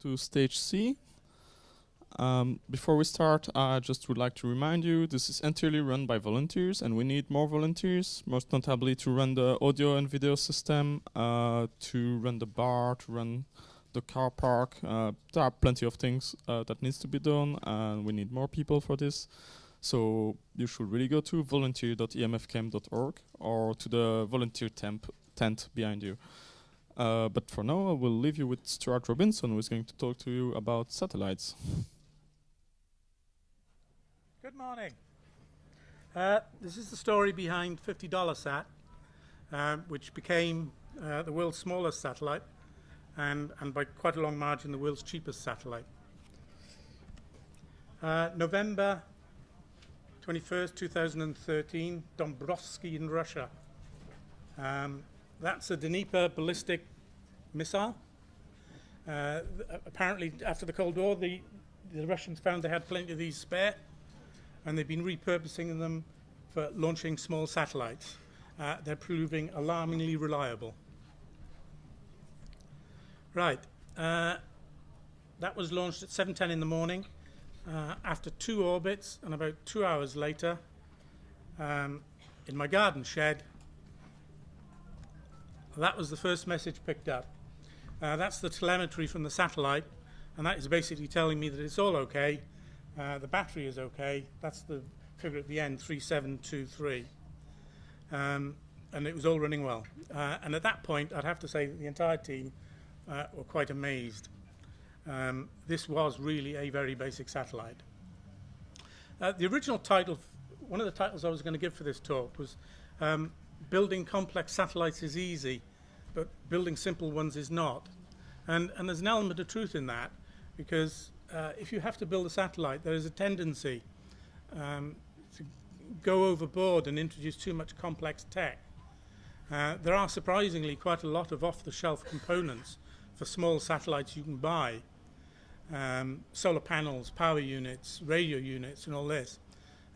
to stage C. Um, before we start, I just would like to remind you this is entirely run by volunteers and we need more volunteers, most notably to run the audio and video system, uh, to run the bar, to run the car park. Uh, there are plenty of things uh, that needs to be done and we need more people for this. So you should really go to volunteer.emfcamp.org or to the volunteer tent behind you. Uh, but for now, I will leave you with Stuart Robinson, who is going to talk to you about satellites. Good morning. Uh, this is the story behind $50 um, which became uh, the world's smallest satellite and, and by quite a long margin the world's cheapest satellite. Uh, November 21st, 2013, Dombarovsky in Russia. Um, that's a Dnepr ballistic missile. Uh, apparently, after the Cold War, the, the Russians found they had plenty of these spare, and they've been repurposing them for launching small satellites. Uh, they're proving alarmingly reliable. Right. Uh, that was launched at 7.10 in the morning. Uh, after two orbits, and about two hours later, um, in my garden shed, that was the first message picked up. Uh, that's the telemetry from the satellite, and that is basically telling me that it's all okay. Uh, the battery is okay. That's the figure at the end, 3723. Um, and it was all running well. Uh, and at that point, I'd have to say that the entire team uh, were quite amazed. Um, this was really a very basic satellite. Uh, the original title, one of the titles I was going to give for this talk was um, building complex satellites is easy, but building simple ones is not. And, and there's an element of truth in that, because uh, if you have to build a satellite, there is a tendency um, to go overboard and introduce too much complex tech. Uh, there are surprisingly quite a lot of off-the-shelf components for small satellites you can buy. Um, solar panels, power units, radio units, and all this.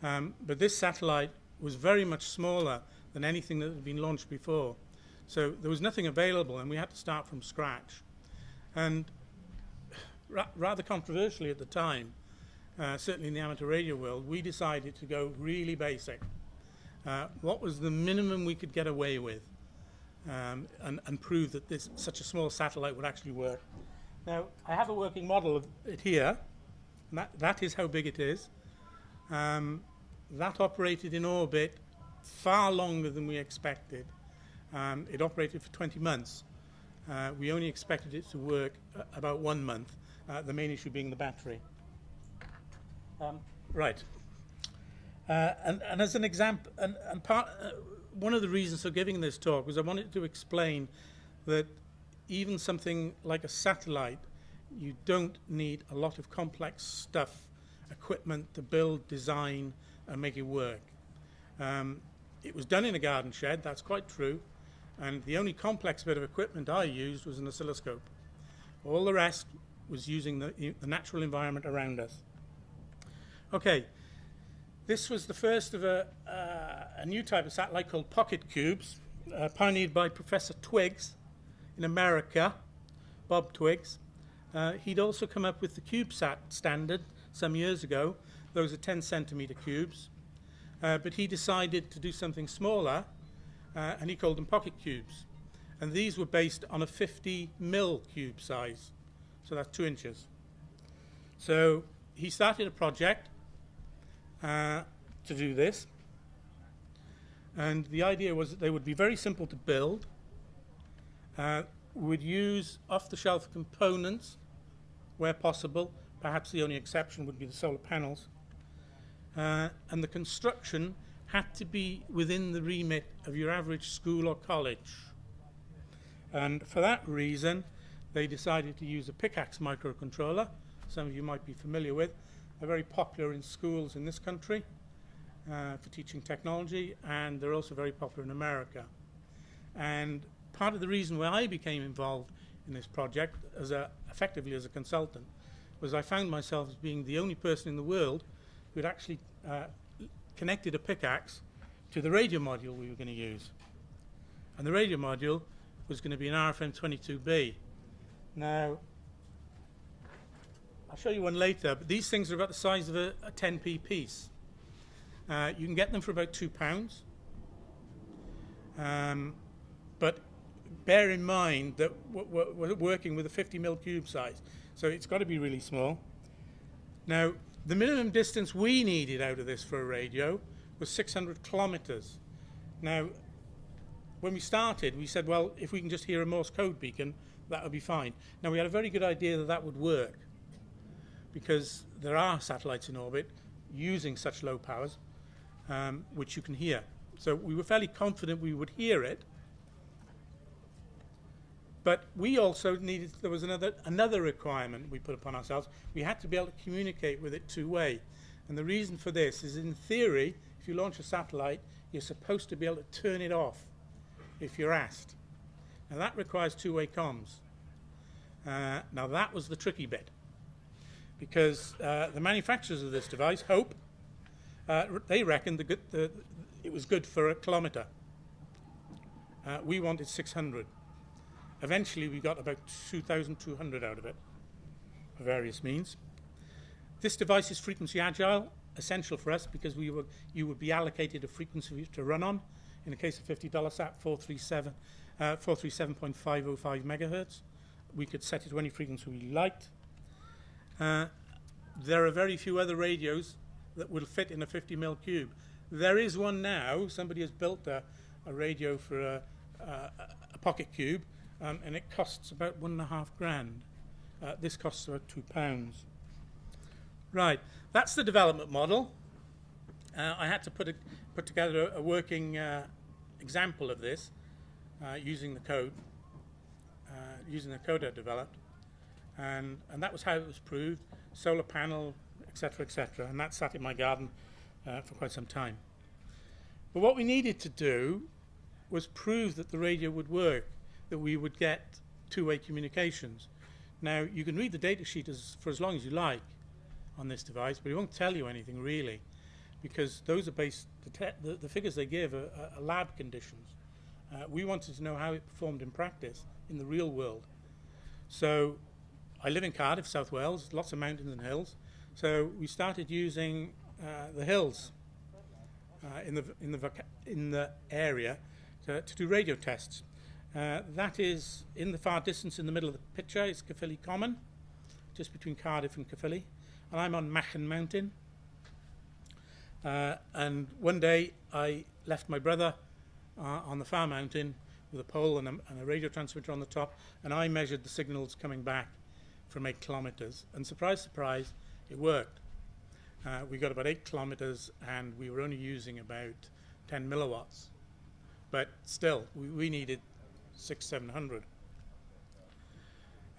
Um, but this satellite was very much smaller than anything that had been launched before. So there was nothing available, and we had to start from scratch. And ra rather controversially at the time, uh, certainly in the amateur radio world, we decided to go really basic. Uh, what was the minimum we could get away with um, and, and, prove that this, such a small satellite would actually work? Now, I have a working model of it here. That, that is how big it is. Um, that operated in orbit far longer than we expected. Um, it operated for 20 months. Uh, we only expected it to work uh, about one month, uh, the main issue being the battery. Um, right. Uh, and, and, as an example, and, and part, uh, one of the reasons for giving this talk was I wanted to explain that even something like a satellite, you don't need a lot of complex stuff, equipment to build, design, and make it work. Um, it was done in a garden shed, that's quite true, and the only complex bit of equipment I used was an oscilloscope. All the rest was using the, the natural environment around us. Okay, this was the first of a, uh, a new type of satellite called pocket cubes, uh, pioneered by Professor Twiggs in America, Bob Twiggs. Uh, he'd also come up with the CubeSat standard some years ago. Those are 10 centimeter cubes. Uh, but he decided to do something smaller, uh, and he called them pocket cubes. And these were based on a 50 mil cube size, so that's two inches. So he started a project uh, to do this, and the idea was that they would be very simple to build, uh, would use off-the-shelf components where possible, perhaps the only exception would be the solar panels, uh, and the construction had to be within the remit of your average school or college. And for that reason, they decided to use a PICAXE microcontroller, some of you might be familiar with. They're very popular in schools in this country uh, for teaching technology, and they're also very popular in America. And part of the reason why I became involved in this project, as a, effectively as a consultant, was I found myself as being the only person in the world who'd actually uh, connected a PICAXE to the radio module we were going to use. And the radio module was going to be an RFM22B. Now, I'll show you one later, but these things are about the size of a, a 10p piece. Uh, you can get them for about two pounds. Um, but bear in mind that we're, working with a 50 mil cube size, so it's got to be really small. Now, the minimum distance we needed out of this for a radio was 600 kilometers. Now, when we started, we said, well, if we can just hear a Morse code beacon, that would be fine. Now, we had a very good idea that that would work because there are satellites in orbit using such low powers, um, which you can hear. So we were fairly confident we would hear it. But we also needed, there was another, another requirement we put upon ourselves. We had to be able to communicate with it two-way. And the reason for this is in theory, if you launch a satellite, you're supposed to be able to turn it off if you're asked. Now that requires two-way comms. Uh, now that was the tricky bit because uh, the manufacturers of this device, Hope, uh, they reckoned the good, the, it was good for a kilometre. Uh, we wanted 600. Eventually we got about 2,200 out of it, for various means. This device is frequency agile, essential for us because we were, you would be allocated a frequency to run on. In the case of 50 sat 437, uh, 437.505 megahertz. We could set it to any frequency we liked. Uh, there are very few other radios that will fit in a 50 mil cube. There is one now. Somebody has built a, a radio for a, a, a pocket cube, um, and it costs about one and a half grand. Uh, this costs about two pounds. Right, that's the development model. Uh, I had to put, a, put together a, working uh, example of this uh, using the code, uh, using the code I developed. And, and that was how it was proved, solar panel, etc., etc. And that sat in my garden uh, for quite some time. But what we needed to do was prove that the radio would work, that we would get two-way communications. Now, you can read the datasheet as, for as long as you like on this device, but it won't tell you anything really, because those are based, the, the, the figures they give are, are lab conditions. Uh, we wanted to know how it performed in practice, in the real world. So I live in Cardiff, South Wales, lots of mountains and hills. So we started using uh, the hills uh, in, the, in, the in the area to, to do radio tests. Uh, that is in the far distance in the middle of the picture is Caerphilly Common, just between Cardiff and Caerphilly. And I'm on Machen Mountain. Uh, and one day I left my brother uh, on the far mountain with a pole and a, and a radio transmitter on the top, and I measured the signals coming back from eight kilometers. And surprise, surprise, it worked. Uh, we got about eight kilometers and we were only using about 10 milliwatts. But still, we, we needed six, 700.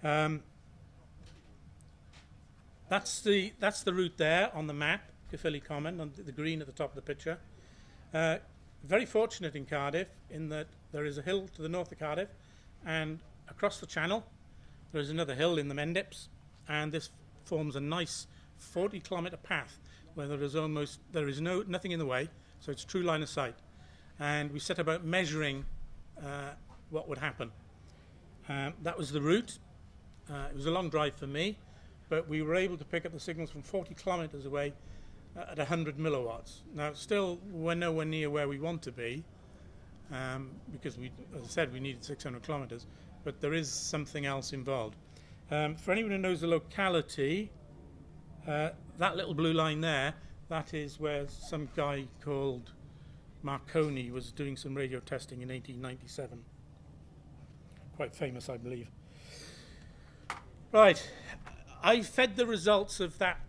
Um, that's the that's the route there on the map, Caerphilly Common, on the, green at the top of the picture. Uh, very fortunate in Cardiff in that there is a hill to the north of Cardiff, and across the channel there's another hill in the Mendips, and this forms a nice 40 kilometre path where there is almost there is no nothing in the way, so it's true line of sight. And we set about measuring uh, what would happen. Um, that was the route. Uh, it was a long drive for me, but we were able to pick up the signals from 40 kilometres away uh, at 100 milliwatts. Now, still, we're nowhere near where we want to be, um, because we, as I said, we needed 600 kilometres but there is something else involved. Um, for anyone who knows the locality, uh, that little blue line there, that is where some guy called Marconi was doing some radio testing in 1897. Quite famous, I believe. Right, I fed the results of that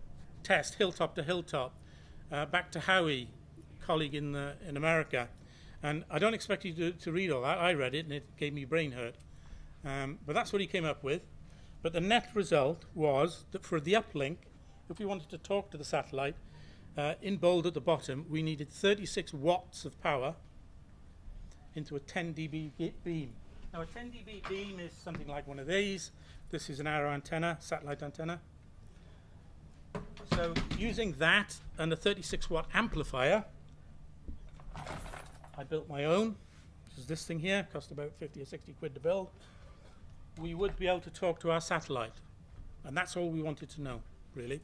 test, hilltop to hilltop, uh, back to Howie, colleague in, the, in America. And I don't expect you to, to read all that. I read it and it gave me brain hurt. Um, but that's what he came up with. But the net result was that for the uplink, if we wanted to talk to the satellite, uh, in bold at the bottom, we needed 36 watts of power into a 10 dB beam. Now a 10 dB beam is something like one of these. This is an arrow antenna, satellite antenna. So using that and a 36 watt amplifier, I built my own. This is this thing here, cost about 50 or 60 quid to build we would be able to talk to our satellite. And that's all we wanted to know. really.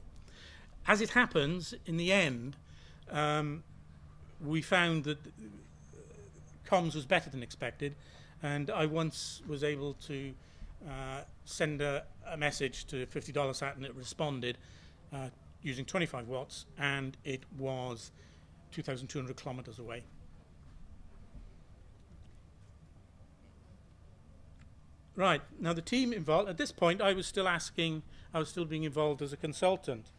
As it happens, in the end, um, we found that comms was better than expected, and I once was able to uh, send a, a, message to $50 sat and it responded uh, using 25 watts, and it was 2,200 kilometers away. Right, now the team involved, at this point I was still asking, I was still being involved as a consultant,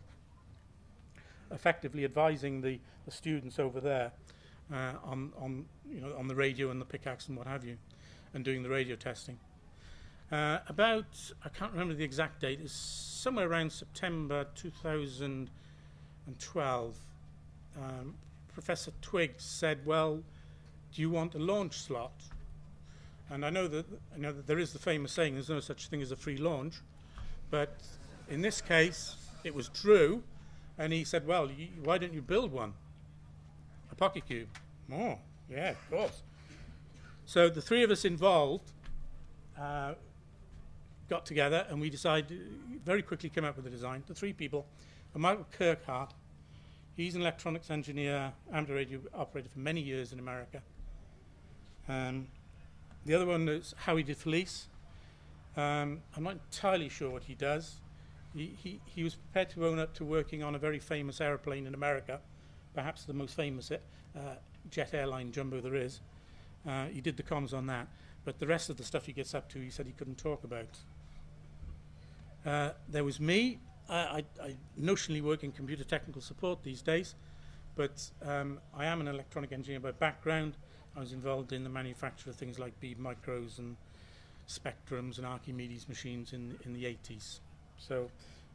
effectively advising the, the students over there uh, on, on, you know, on the radio and the PICAXE and what have you, and doing the radio testing. Uh, about, I can't remember the exact date, it's somewhere around September 2012. Um, Professor Twiggs said, well, do you want a launch slot? And I know that, I know that there is the famous saying, there's no such thing as a free launch. But in this case, it was Drew, and he said, well, why don't you build one? A pocket cube. Oh, yeah, of course. So the three of us involved uh, got together, and we decided, very quickly came up with a design. The three people, and Michael Kirkhart, he's an electronics engineer, amateur radio operator for many years in America. Um, the other one is Howie DeFelice. Um, I'm not entirely sure what he does. He, he, he was prepared to own up to working on a very famous aeroplane in America, perhaps the most famous uh, jet airline jumbo there is. Uh, he did the comms on that, but the rest of the stuff he gets up to, he said he couldn't talk about. Uh, there was me. I, I, I, notionally work in computer technical support these days, but um, I am an electronic engineer by background. I was involved in the manufacture of things like Beeb Micros and Spectrums and Archimedes machines in, in the 80s. So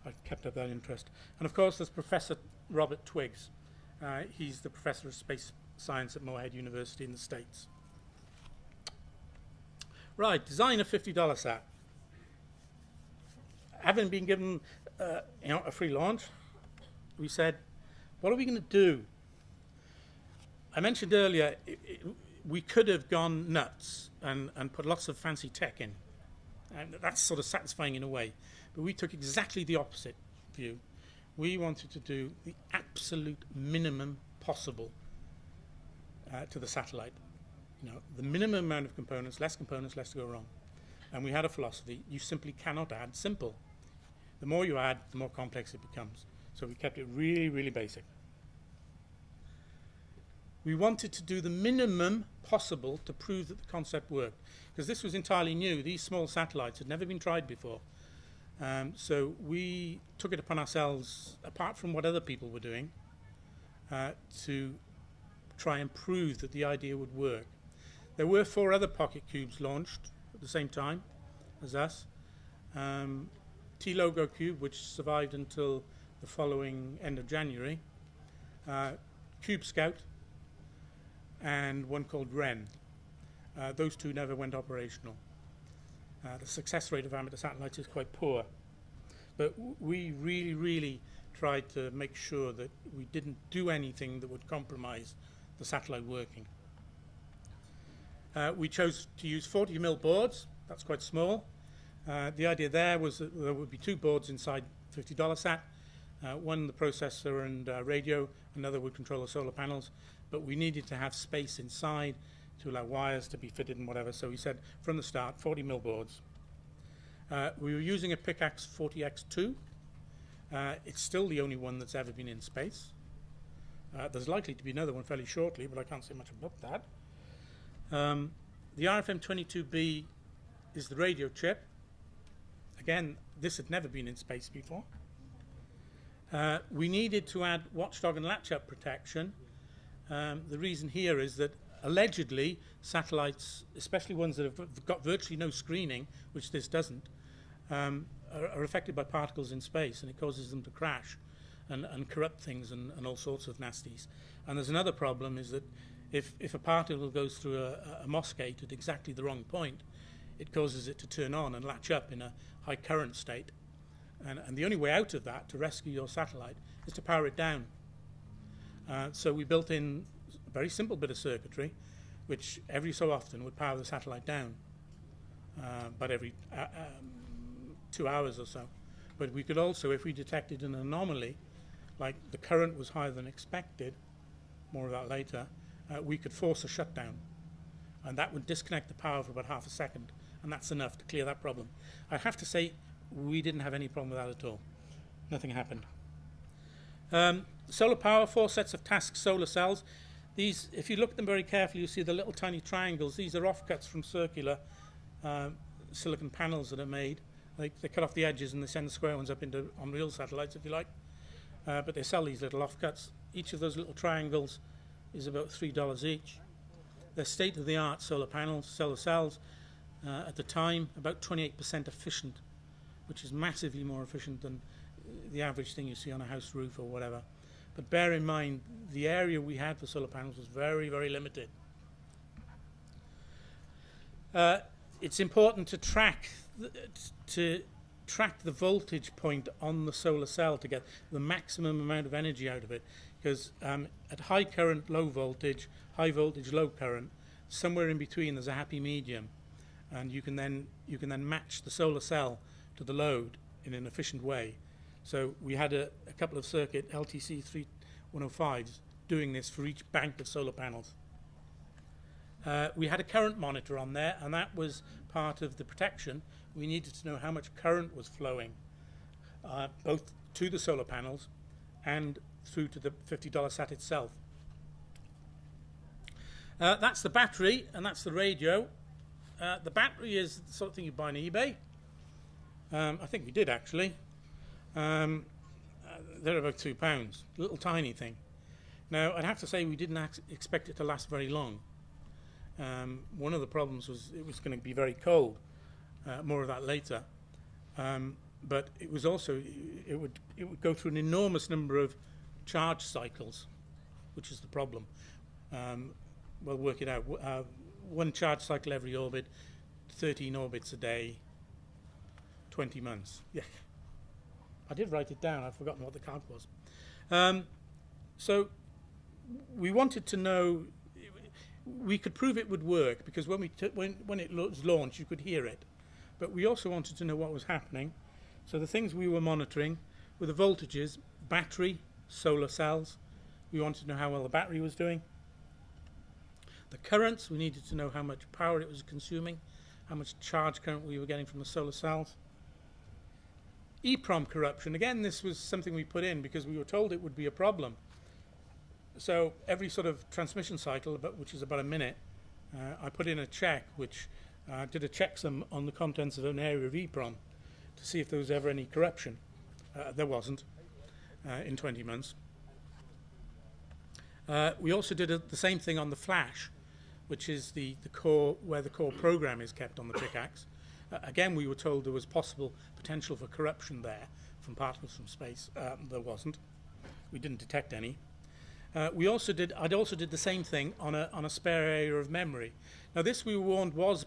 I kept up that interest. And of course, there's Professor Robert Twiggs. Uh, he's the professor of space science at Morehead University in the States. Right, design a $50 sat. Having been given uh, you know, a free launch, we said, what are we going to do? I mentioned earlier, it, it, we could have gone nuts and, and put lots of fancy tech in. And that's sort of satisfying in a way. But we took exactly the opposite view. We wanted to do the absolute minimum possible uh, to the satellite. The minimum amount of components, less components, less to go wrong. And we had a philosophy, you simply cannot add simple. The more you add, the more complex it becomes. So we kept it really, really basic. We wanted to do the minimum possible to prove that the concept worked. Because this was entirely new. These small satellites had never been tried before. Um, so we took it upon ourselves, apart from what other people were doing, uh, to try and prove that the idea would work. There were four other pocket cubes launched at the same time as us. Um, T-LogoQube, which survived until the following end of January. Uh, QubeScout, and one called Wren. Uh, those two never went operational. Uh, the success rate of amateur satellites is quite poor. But we really, really tried to make sure that we didn't do anything that would compromise the satellite working. Uh, we chose to use 40 mil boards. That's quite small. Uh, the idea there was that there would be two boards inside $50 sat. Uh, one the processor and uh, radio, another would control the solar panels, but we needed to have space inside to allow wires to be fitted and whatever. So we said from the start, 40 mil boards. Uh, we were using a PICAXE 40X2. Uh, it's still the only one that's ever been in space. Uh, there's likely to be another one fairly shortly, but I can't say much about that. Um, the RFM22B is the radio chip. Again, this had never been in space before. Uh, we needed to add watchdog and latch-up protection um, the reason here is that allegedly satellites, especially ones that have got virtually no screening, which this doesn't, um, are, are, affected by particles in space and it causes them to crash and, and corrupt things and, and, all sorts of nasties. And there's another problem is that if, if a particle goes through a, a MOS gate at exactly the wrong point, it causes it to turn on and latch up in a high current state. And, and the only way out of that to rescue your satellite is to power it down. Uh, so we built in a very simple bit of circuitry, which every so often would power the satellite down, uh, but every uh, um, two hours or so. But we could also, if we detected an anomaly, like the current was higher than expected, more of that later, uh, we could force a shutdown. And that would disconnect the power for about half a second. And that's enough to clear that problem. I have to say, we didn't have any problem with that at all. Nothing happened. Um, solar power, four sets of TASC solar cells. These, if you look at them very carefully, you see the little tiny triangles. These are offcuts from circular um, silicon panels that are made. They, they cut off the edges and they send the square ones up into on real satellites, if you like. Uh, but they sell these little offcuts. Each of those little triangles is about three dollars each. They're state-of-the-art solar panels, solar cells. Uh, at the time, about 28% efficient, which is massively more efficient than the average thing you see on a house roof or whatever. But bear in mind, the area we had for solar panels was very, very limited. Uh, it's important to track the, to track the voltage point on the solar cell to get the maximum amount of energy out of it. Because um, at high current, low voltage, high voltage, low current, somewhere in between there's a happy medium, and you can then you can then match the solar cell to the load in an efficient way. So we had a, a couple of circuit LTC 3105s doing this for each bank of solar panels. Uh, we had a current monitor on there, and that was part of the protection. We needed to know how much current was flowing, uh, both to the solar panels and through to the $50 sat itself. Uh, that's the battery, and that's the radio. Uh, the battery is the sort of thing you buy on eBay. Um, I think we did actually. Um, uh, they're about two pounds, little tiny thing. Now, I'd have to say we didn't expect it to last very long. Um, one of the problems was it was going to be very cold. Uh, more of that later. Um, but it was also it would it would go through an enormous number of charge cycles, which is the problem. Um, we'll work it out. Uh, one charge cycle every orbit, 13 orbits a day, 20 months. Yeah. I did write it down. I've forgotten what the count was. Um, so we wanted to know. We could prove it would work because when we when when it was launched, you could hear it. But we also wanted to know what was happening. So the things we were monitoring were the voltages, battery, solar cells. We wanted to know how well the battery was doing. The currents, we needed to know how much power it was consuming, how much charge current we were getting from the solar cells. EEPROM corruption, again, this was something we put in because we were told it would be a problem. So every sort of transmission cycle, which is about a minute, uh, I put in a check which uh, did a checksum on the contents of an area of EEPROM to see if there was ever any corruption. Uh, there wasn't in 20 months. Uh, we also did a, the same thing on the flash, which is the, the core where the core program is kept on the PICAXE. Uh, again, we were told there was possible potential for corruption there from particles from space. Um, there wasn't. We didn't detect any. Uh, we also did. I'd also did the same thing on a on a spare area of memory. Now, this we were warned was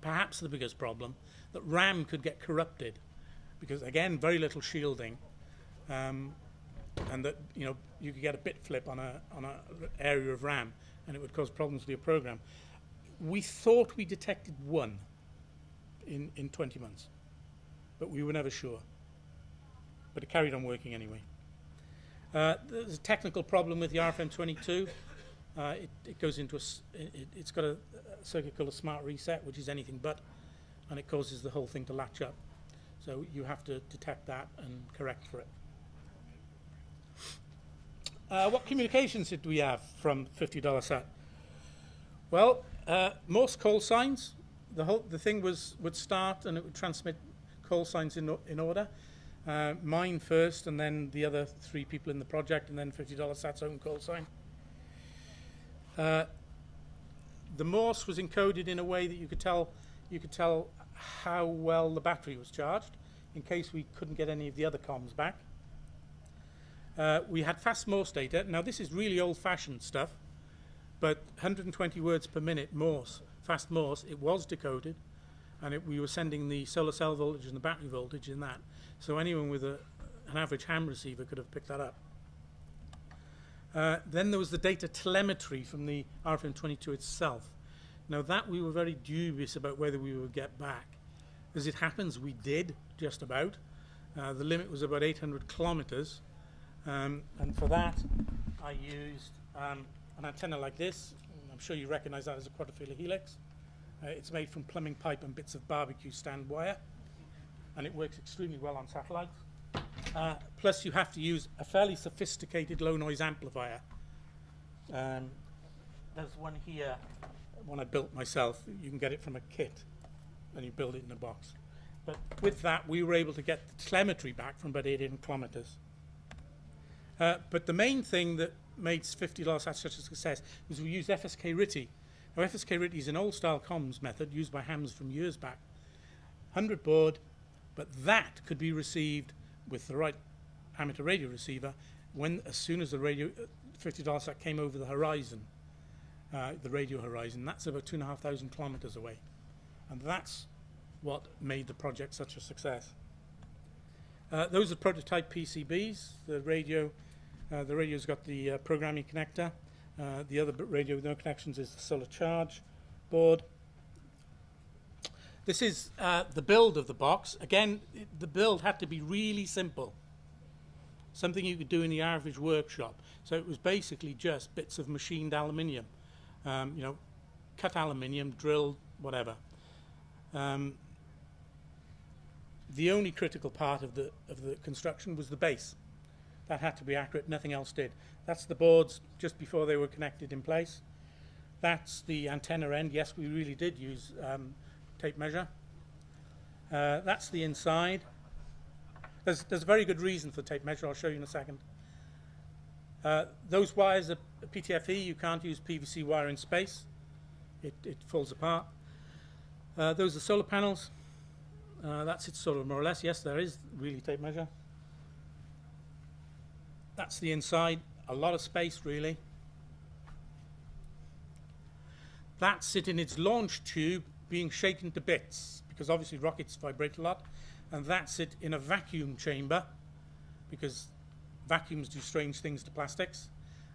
perhaps the biggest problem that RAM could get corrupted because again, very little shielding, um, and that you know you could get a bit flip on a on a area of RAM and it would cause problems with your program. We thought we detected one in, in 20 months, but we were never sure. But it carried on working anyway. Uh, there's a technical problem with the RFM22. Uh, it, it, goes into a, it, has got a, a, circuit called a smart reset, which is anything but, and it causes the whole thing to latch up. So you have to detect that and correct for it. Uh, what communications did we have from $50 sat? Well, uh, Morse call signs. The whole the thing was would start and it would transmit call signs in in order. Uh, mine first, and then the other three people in the project, and then $50 sat's own call sign. Uh, the Morse was encoded in a way that you could tell you could tell how well the battery was charged, in case we couldn't get any of the other comms back. Uh, we had fast Morse data. Now, this is really old-fashioned stuff, but 120 words per minute Morse, fast Morse, it was decoded, and it, we were sending the solar cell voltage and the battery voltage in that. So anyone with a, an average ham receiver could have picked that up. Uh, then there was the data telemetry from the RFM22 itself. Now that we were very dubious about whether we would get back. As it happens, we did, just about. Uh, the limit was about 800 kilometers. Um, and for that, I used um, an antenna like this. I'm sure you recognize that as a quadrifilar helix. Uh, it's made from plumbing pipe and bits of barbecue stand wire, and it works extremely well on satellites. Uh, plus, you have to use a fairly sophisticated low noise amplifier. Um, there's one here, one I built myself. You can get it from a kit, and you build it in a box. But with that, we were able to get the telemetry back from about 800 kilometers. Uh, but the main thing that made 50 loss such a success was we used FSK RTTY. Now, FSK RTTY is an old style comms method used by hams from years back. 100 baud, but that could be received with the right amateur radio receiver when as soon as the radio uh, 50 sat came over the horizon, uh, the radio horizon. That's about two and a half thousand kilometers away, and that's what made the project such a success. Uh, those are prototype PCBs. The radio, uh, the radio's got the uh, programming connector. Uh, the other radio with no connections is the solar charge board. This is uh, the build of the box. Again, it, the build had to be really simple. Something you could do in the average workshop. So it was basically just bits of machined aluminium. Um, you know, cut aluminium, drilled, whatever. Um, the only critical part of the of the construction was the base. That had to be accurate. Nothing else did. That's the boards just before they were connected in place. That's the antenna end. Yes, we really did use um, tape measure. Uh, that's the inside. There's, there's a very good reason for tape measure. I'll show you in a second. Uh, those wires are PTFE. You can't use PVC wire in space. It, it falls apart. Uh, those are solar panels. Uh, that's it sort of more or less. Yes, there is really tape measure. That's the inside. A lot of space, really. That's it in its launch tube being shaken to bits because obviously rockets vibrate a lot. And that's it in a vacuum chamber because vacuums do strange things to plastics.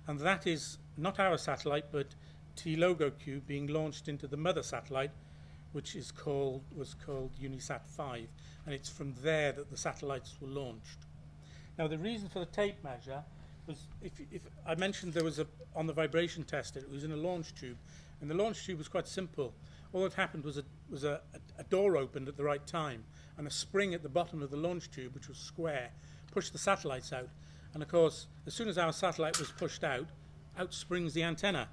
And that is not our satellite, but T-LogoQube being launched into the mother satellite which is called was called Unisat 5, and it's from there that the satellites were launched. Now, the reason for the tape measure was if, if I mentioned there was a on the vibration tester, it was in a launch tube, and the launch tube was quite simple. All that happened was a was a, a, a door opened at the right time, and a spring at the bottom of the launch tube, which was square, pushed the satellites out. And of course, as soon as our satellite was pushed out, out springs the antenna.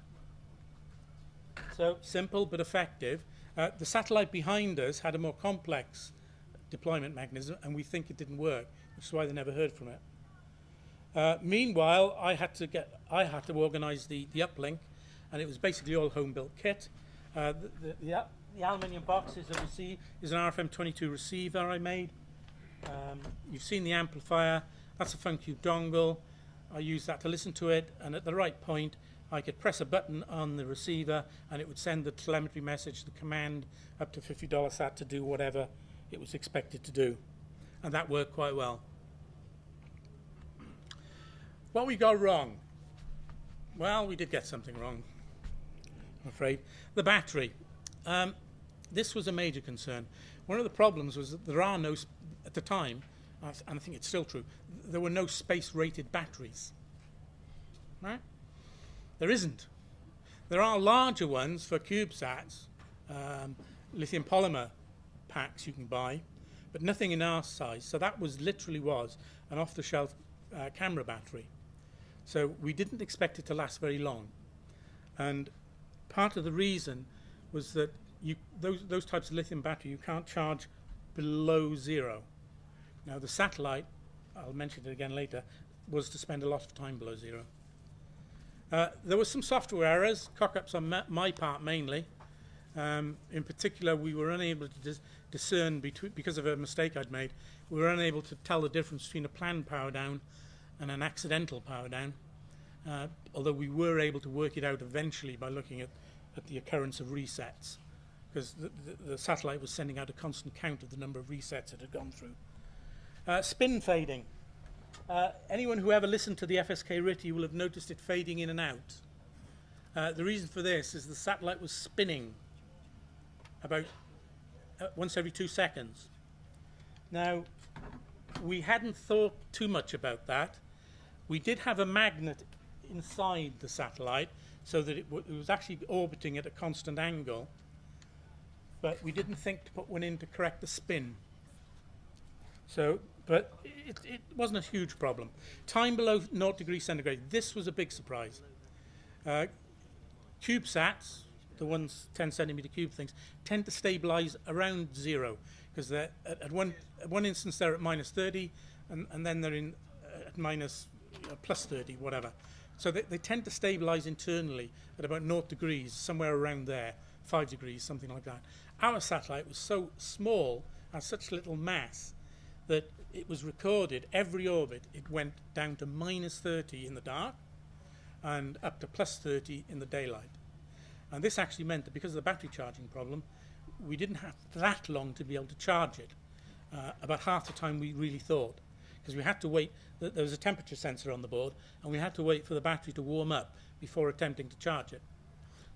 So simple but effective. Uh, the satellite behind us had a more complex deployment mechanism, and we think it didn't work, is why they never heard from it. Uh, meanwhile, I had to get, I had to organise the, the uplink, and it was basically all home-built kit. Uh, the, the, the, the, aluminium box is, a receive, is an RFM22 receiver I made. Um, you've seen the amplifier. That's a FunCube dongle. I use that to listen to it, and at the right point, I could press a button on the receiver and it would send the telemetry message, the command up to $50 sat to do whatever it was expected to do. And that worked quite well. What we got wrong? Well, we did get something wrong, I'm afraid. The battery. Um, this was a major concern. One of the problems was that there are no, at the time, and I think it's still true, there were no space-rated batteries. Right? There isn't. There are larger ones for CubeSats, um, lithium polymer packs you can buy, but nothing in our size. So that was literally was an off-the-shelf uh, camera battery. So we didn't expect it to last very long. And part of the reason was that you, those, those types of lithium battery you can't charge below zero. Now the satellite, I'll mention it again later, was to spend a lot of time below zero. Uh, there were some software errors, cock-ups on my part mainly. Um, in particular, we were unable to dis discern, because of a mistake I'd made, we were unable to tell the difference between a planned power down and an accidental power down, uh, although we were able to work it out eventually by looking at, at the occurrence of resets, because the, the, the, satellite was sending out a constant count of the number of resets it had gone through. Uh, spin fading. Uh, anyone who ever listened to the FSK RTTY will have noticed it fading in and out. Uh, the reason for this is the satellite was spinning about uh, once every two seconds. Now, we hadn't thought too much about that. We did have a magnet inside the satellite so that it, it was actually orbiting at a constant angle, but we didn't think to put one in to correct the spin. So, but it, it wasn't a huge problem. Time below 0 degrees centigrade, this was a big surprise. Uh, CubeSats, the ones 10 centimeter cube things, tend to stabilize around zero because they're at, at one at one instance they're at minus 30 and, and then they're in uh, at minus Uh, plus 30, whatever. So they, they tend to stabilize internally at about 0 degrees, somewhere around there, 5 degrees, something like that. Our satellite was so small and such little mass that it was recorded every orbit. It went down to minus 30 in the dark and up to plus 30 in the daylight. And this actually meant that because of the battery charging problem, we didn't have that long to be able to charge it, uh, about half the time we really thought. Because we had to wait. Th- there was a temperature sensor on the board, and we had to wait for the battery to warm up before attempting to charge it.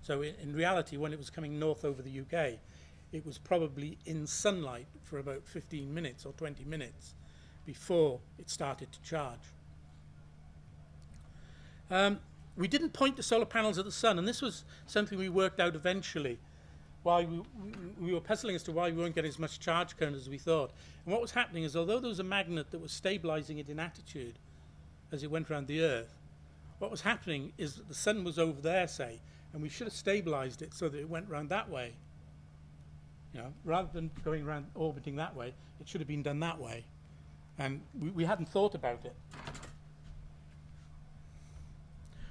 So in, in reality, when it was coming north over the UK, it was probably in sunlight for about 15 minutes or 20 minutes before it started to charge. Um, we didn't point the solar panels at the sun, and this was something we worked out eventually why we, we, we were puzzling as to why we weren't getting as much charge current as we thought. And what was happening is, although there was a magnet that was stabilizing it in attitude as it went around the Earth, what was happening is that the sun was over there, say, and we should have stabilized it so that it went round that way. You know, rather than going around orbiting that way, it should have been done that way. And we, we hadn't thought about it.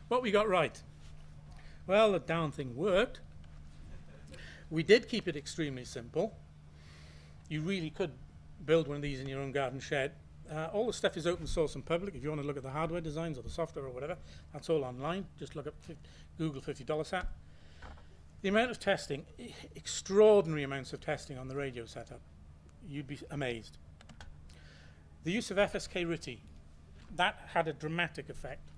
What we got right? Well, the down thing worked. We did keep it extremely simple. You really could build one of these in your own garden shed. Uh, all the stuff is open source and public. If you want to look at the hardware designs or the software or whatever, that's all online. Just look up Google $50 sat. The amount of testing, extraordinary amounts of testing on the radio setup. You'd be amazed. The use of FSK RTTY, that had a dramatic effect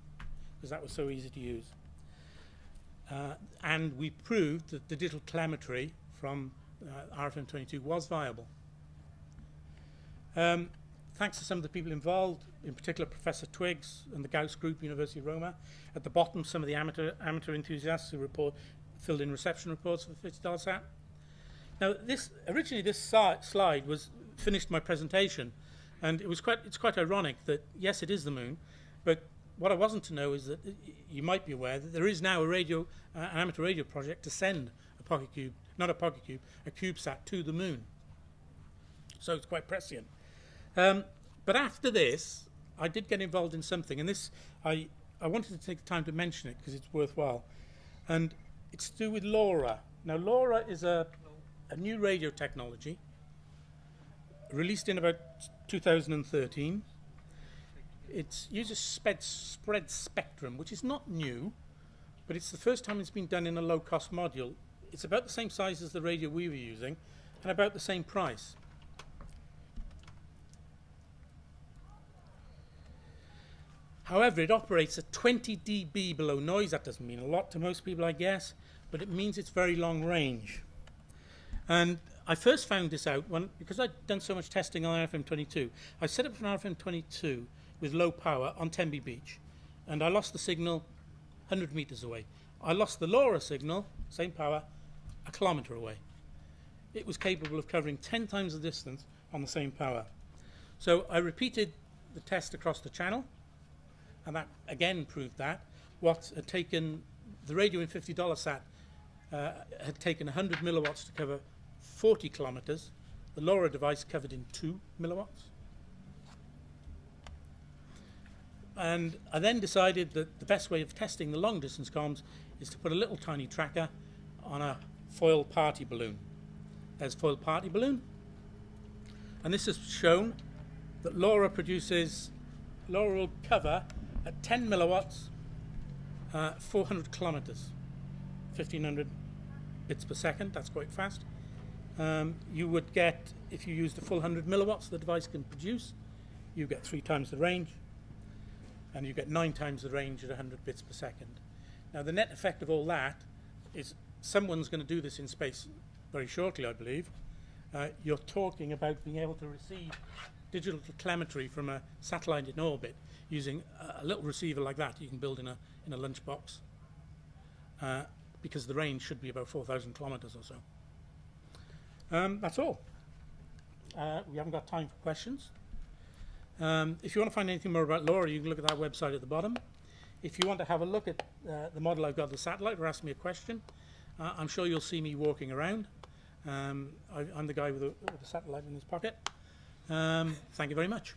because that was so easy to use. Uh, and we proved that the digital telemetry from uh, RFM22 was viable. Um, thanks to some of the people involved, in particular Professor Twiggs and the Gauss Group, University of Roma. At the bottom, some of the amateur, amateur enthusiasts who report, filled in reception reports for the $50 sat. Now, this, originally this si- slide was finished my presentation, and it was quite, it's quite ironic that, yes, it is the moon, but what I wasn't to know is that you might be aware that there is now a radio, uh, an amateur radio project to send a pocket cube, not a pocket cube, a CubeSat to the moon. So it's quite prescient. Um, but after this, I did get involved in something, and this I I wanted to take the time to mention it because it's worthwhile, and it's to do with LoRa. Now LoRa is a a new radio technology released in about 2013. It uses sped, spread spectrum, which is not new, but it's the first time it's been done in a low cost module. It's about the same size as the radio we were using and about the same price. However, it operates at 20 dB below noise. That doesn't mean a lot to most people, I guess, but it means it's very long range. And I first found this out when, because I'd done so much testing on RFM22. I set up an RFM22 with low power on Tenby Beach, and I lost the signal 100 meters away. I lost the LoRa signal, same power, a kilometer away. It was capable of covering 10 times the distance on the same power. So I repeated the test across the channel, and that again proved that. What had taken the radio in $50 sat uh, had taken 100 milliwatts to cover 40 kilometers. The LoRa device covered in 2 milliwatts. And I then decided that the best way of testing the long distance comms is to put a little tiny tracker on a foil party balloon. There's foil party balloon. And this has shown that LoRa produces, LoRa will cover at 10 milliwatts, uh, 400 kilometers, 1500 bits per second. That's quite fast. Um, you would get, if you use the full 100 milliwatts the device can produce, you get three times the range, and you get nine times the range at 100 bits per second. Now, the net effect of all that is someone's going to do this in space very shortly, I believe. Uh, you're talking about being able to receive digital telemetry from a satellite in orbit using a, a little receiver like that you can build in a, in a lunchbox uh, because the range should be about 4,000 kilometers or so. Um, that's all. Uh, we haven't got time for questions. Um, if you want to find anything more about LoRa, you can look at that website at the bottom. If you want to have a look at uh, the model I've got, the satellite, or ask me a question, uh, I'm sure you'll see me walking around. Um, I, I'm the guy with the, with satellite in his pocket. Um, thank you very much.